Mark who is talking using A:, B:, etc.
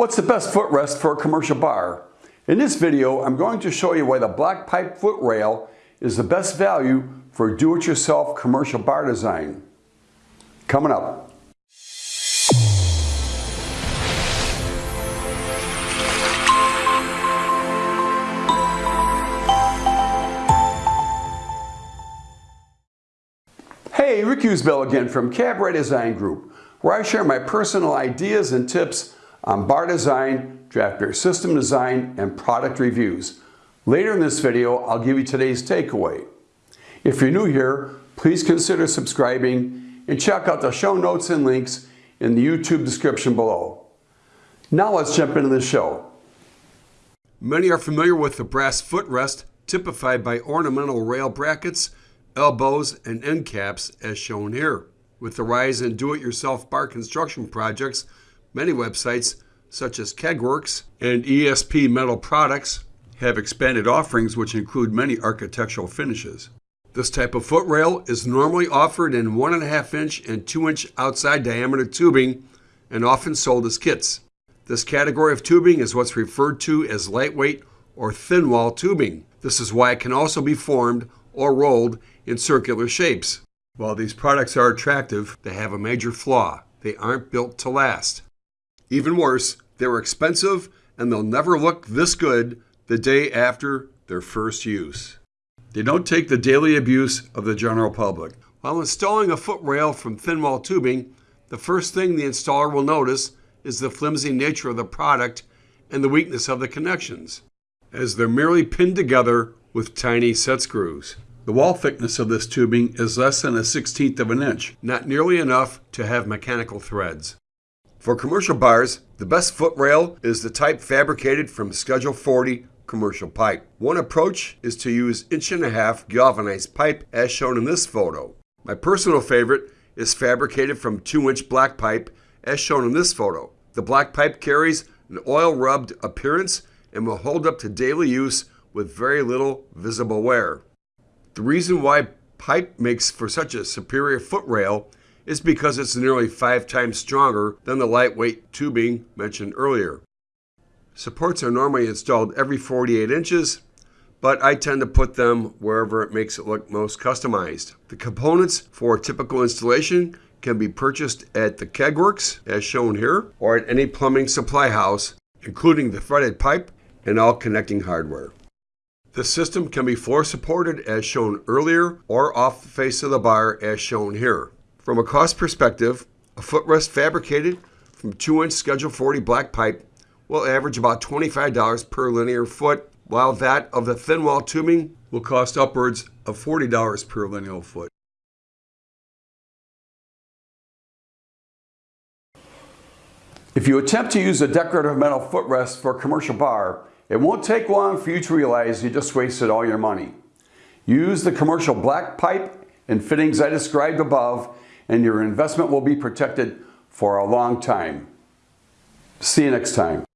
A: What's the best footrest for a commercial bar? In this video, I'm going to show you why the black pipe foot rail is the best value for do-it-yourself commercial bar design. Coming up. Hey, Rick Usbell again from Cabaret Design Group, where I share my personal ideas and tips on bar design, draft beer system design, and product reviews. Later in this video, I'll give you today's takeaway. If you're new here, please consider subscribing and check out the show notes and links in the YouTube description below. Now let's jump into the show. Many are familiar with the brass footrest typified by ornamental rail brackets, elbows, and end caps as shown here. With the rise in do-it-yourself bar construction projects, Many websites, such as Kegworks and ESP Metal Products, have expanded offerings which include many architectural finishes. This type of footrail is normally offered in 1.5 inch and 2 inch outside diameter tubing and often sold as kits. This category of tubing is what's referred to as lightweight or thin wall tubing. This is why it can also be formed or rolled in circular shapes. While these products are attractive, they have a major flaw. They aren't built to last. Even worse, they're expensive and they'll never look this good the day after their first use. They don't take the daily abuse of the general public. While installing a foot rail from thin wall tubing, the first thing the installer will notice is the flimsy nature of the product and the weakness of the connections, as they're merely pinned together with tiny set screws. The wall thickness of this tubing is less than a 16th of an inch, not nearly enough to have mechanical threads. For commercial bars, the best foot rail is the type fabricated from Schedule 40 commercial pipe. One approach is to use inch and a half galvanized pipe as shown in this photo. My personal favorite is fabricated from 2 inch black pipe as shown in this photo. The black pipe carries an oil rubbed appearance and will hold up to daily use with very little visible wear. The reason why pipe makes for such a superior foot rail is because it's nearly five times stronger than the lightweight tubing mentioned earlier. Supports are normally installed every 48 inches, but I tend to put them wherever it makes it look most customized. The components for a typical installation can be purchased at the Kegworks, as shown here, or at any plumbing supply house, including the threaded pipe and all connecting hardware. The system can be floor supported as shown earlier or off the face of the bar as shown here. From a cost perspective, a footrest fabricated from 2-inch Schedule 40 black pipe will average about $25 per linear foot, while that of the thin wall tubing will cost upwards of $40 per linear foot. If you attempt to use a decorative metal footrest for a commercial bar, it won't take long for you to realize you just wasted all your money. Use the commercial black pipe and fittings I described above and your investment will be protected for a long time. See you next time.